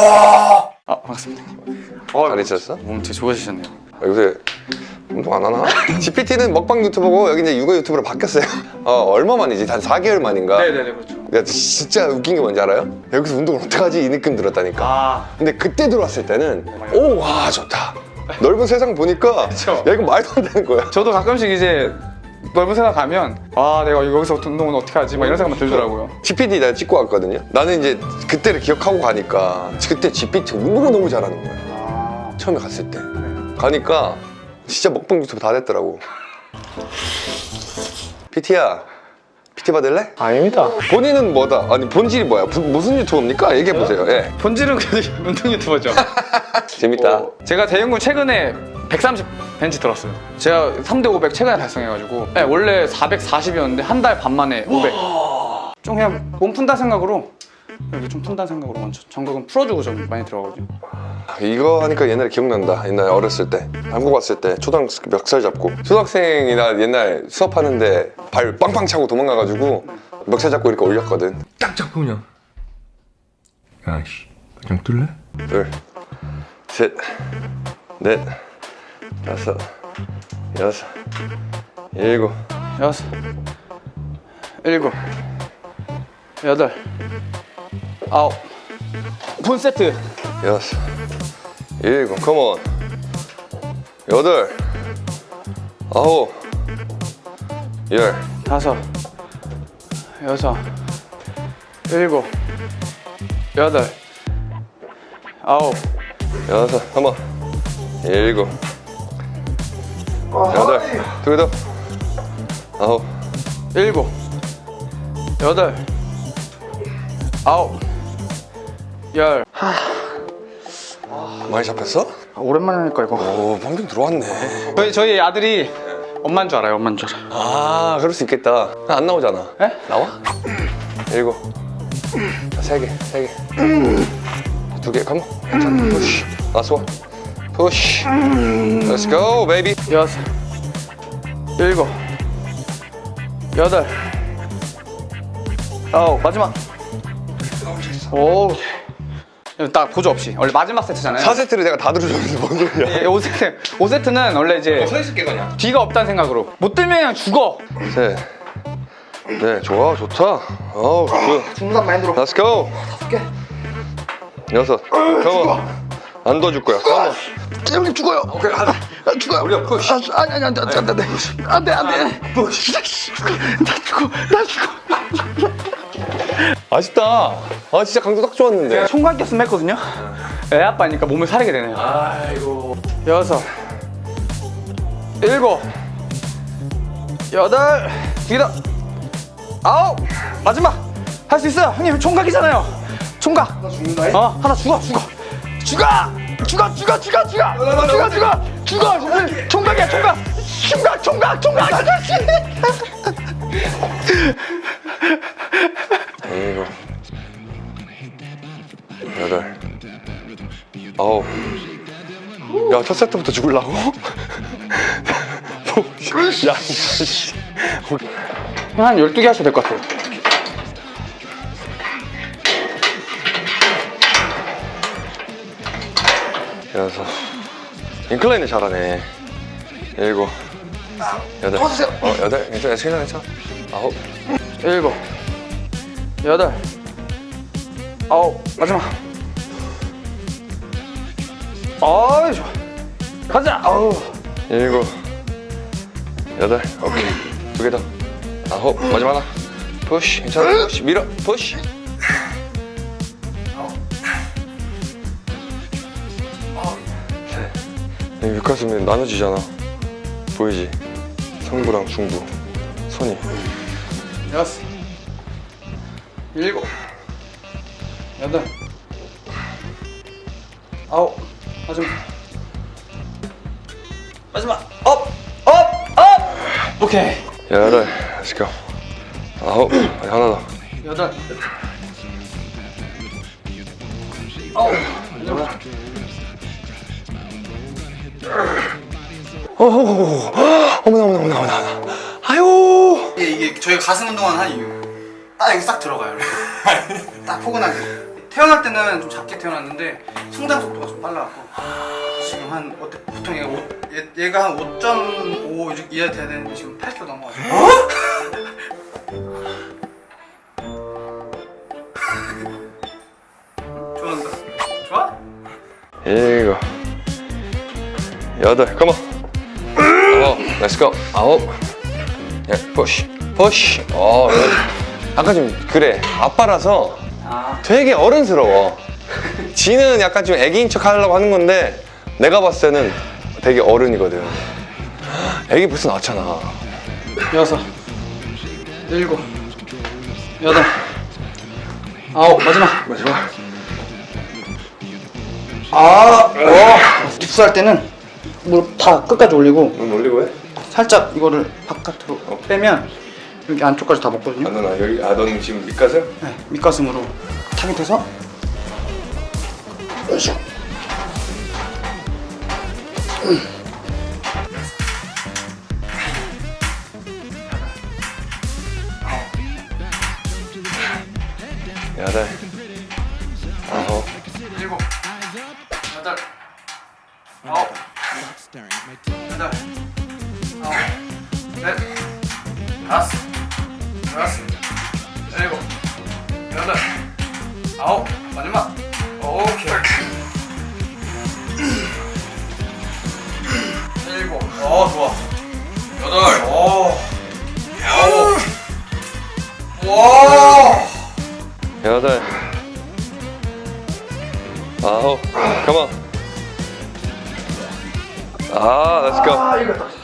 아 반갑습니다 어, 잘 있었어? 몸 되게 좋아지셨네요 아, 요새 운동 안 하나? GPT는 먹방 유튜버고 여기 이제 육아 유튜버로 바뀌었어요 어, 얼마 만이지? 한 4개월 만인가? 네네네 그렇죠 야, 진짜 웃긴 게 뭔지 알아요? 여기서 운동을 어떡하지? 이 느낌 들었다니까 아 근데 그때 들어왔을 때는 오 와 좋다 넓은 세상 보니까 그쵸. 야 이거 말도 안 되는 거야 저도 가끔씩 이제 넓은 세상 가면 아 내가 여기서 운동은 어떻게 하지? 막 이런 생각만 들더라고요 GPT 내가 찍고 왔거든요 나는 이제 그때를 기억하고 가니까 그때 GPT 운동을 너무 잘하는 거야 아 처음에 갔을 때 가니까 진짜 먹방 유튜브 다 됐더라고 PT야 PT 받을래? 아닙니다. 본인은 뭐다? 아니 본질이 뭐야? 부- 무슨 유튜버입니까? 얘기해보세요 예. 본질은 그래도 운동 유튜버죠 재밌다 어, 제가 대형군 최근에 130 벤치 들었어요. 제가 3대 500 최근에 달성해가지고 네, 원래 440이었는데 한 달 반 만에 500 좀 그냥 몸 푼다 생각으로 이렇게 좀 푼다 생각으로 먼저 전극은 풀어주고 좀 많이 들어가거든요 이거 하니까 옛날에 기억난다. 옛날에 어렸을 때. 한국 왔을 때 초등학생 멱살 잡고. 초등학생이나 옛날 수업하는데 발 빵빵 차고 도망가가지고 멱살 잡고 이렇게 올렸거든. 딱 잡고 그냥. 야씨, 그냥 뜰래? 둘, 셋, 넷, 다섯, 여섯, 일곱, 여섯 일곱 여덟 아홉. 본 세트. 여섯, 일곱, 컴온 여덟, 아홉, 열. 다섯 여섯 일곱 여덟 아홉. 여섯, 한번 일곱, 여덟, 두개 더, 아홉, 일곱. 여덟. 아홉. 열. 많이 잡혔어? 오랜만에 하니까 이거. 오, 방금 들어왔네. 저희, 저희 아들이 엄마인 줄 알아요 엄마인 줄 알아요. 아 그럴 수 있겠다. 안 나오잖아. 에? 나와? 일곱. 세개세개두개 컴온. 원 푸시 Let's go baby. 여섯 일곱 여덟. 아홉 마지막. 오 딱 보조 없이. 원래 마지막 세트잖아요. 4세트를 내가 다 들어줬는데 뭔 소리야. 예, 5세트 5세트는 원래 이제 있을게 그냥. 뒤가 없다는 생각으로. 못 들면 그냥 죽어. 셋네 좋아 좋다. 어우 good. 중간 마인드로. Let's go. 다섯 개. 여섯. Come on 안 도와줄 거야. Come on 형님 죽어요. 오케이 아, 죽어요. 우리가 push 아니 아니 안 돼 안 돼 안 돼. 안 돼 안 돼. push 나 죽어 나 죽어 아쉽다. 아 진짜 강도 딱 좋았는데. 총각 때였으면 했거든요. 애 아빠니까 몸을 사리게 되네요. 아이고. 여섯 일곱 여덟 두개더 아홉. 마지막! 할 수 있어요. 형님 총각이잖아요. 총각. 하나 죽는다 어 하나 죽어 죽어 죽어! 죽어 죽어 죽어 죽어! 죽어 죽어! 죽어! 총각이야 총각! 총각 총각 총각 아저씨! 일곱 여덟 아홉 야첫 세트부터 죽을라고? 야, 한 12개 하셔야 될 것 같아요 여섯. 인클라인을 잘하네. 일곱. 여덟. 어 여덟? 괜찮아. 괜찮아 괜찮아? 아홉. 일곱. 여덟. 아홉. 마지막. 아이 좋아. 가자. 아우 일곱. 여덟. 오케이. 두 개 더. 아홉. 마지막 하나. Push 괜찮아? Push 밀어. Push 윗가슴이 나눠지잖아. 보이지? 상부랑 중부 선이. 여섯 일곱. 여덟. 아홉. 마지막. 마지막. 업 업 업! 오케이. 여덟 Let's go. 아홉. 아니, 하나 더. 여덟. 아홉. 마지 어머나 어머나 어머나 어머나 아유. 이게, 이게 저희가 가슴 운동을 한 이유. 딱 여기 싹 들어가요. 딱 포근하게. 태어날 때는 좀 작게 태어났는데 성장 속도가 좀 빨라갖고. 지금 한 어때 보통 얘가 5, 얘, 얘가 한 5.5 이하 돼야 되는데 지금 8kg 넘어가지고 좋아한다. 좋아? 일곱 여덟. Come on 아홉 let's go 아홉. Yeah push push 어. 아까 좀 그래. 아빠라서 아. 되게 어른스러워. 지는 약간 좀 애기인 척 하려고 하는 건데 내가 봤을 때는 되게 어른이거든. 애기 벌써 낳았잖아. 여섯. 일곱. 여덟. 아홉. 마지막. 마지막. 아, 어. 립스할 때는 무릎 다 끝까지 올리고. 눈 올리고 해? 살짝 이거를 바깥으로 빼면 여기 안쪽까지 다 먹거든요. 아 여기 아 너는 지금 밑가슴? 네, 밑가슴으로 타깃해서 으쌰. 여덟 아 여섯 일곱 여덟 아홉 마지막. 오케이. 일곱 어 좋아. 여덟. 오. 아홉 와 여덟. 아홉. 컴온 아 렛츠고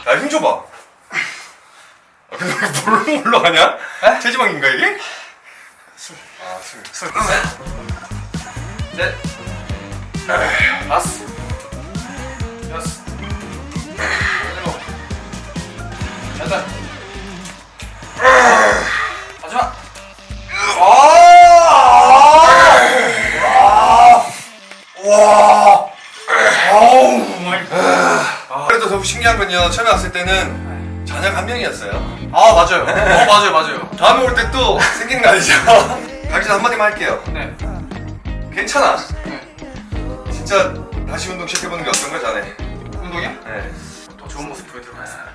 야힘 줘봐 아, 뭘로 올라가냐? 체지방인가 이게? 셋, 넷, 다섯, 여섯, 일곱, 여덟, 마지막. 그래도 더 신기한 건요. 처음에 왔을 때는 저녁 한 명이었어요 아 맞아요. 어 맞아요 맞아요. 다음에 올 때 또 생기는 거 아니죠? 가기 전 한마디만 할게요 네. 괜찮아 진짜 다시 운동 시작해보는 게 어떤 거지 않아 운동이야? 네. 더 좋은 모습 보여드리겠습니다.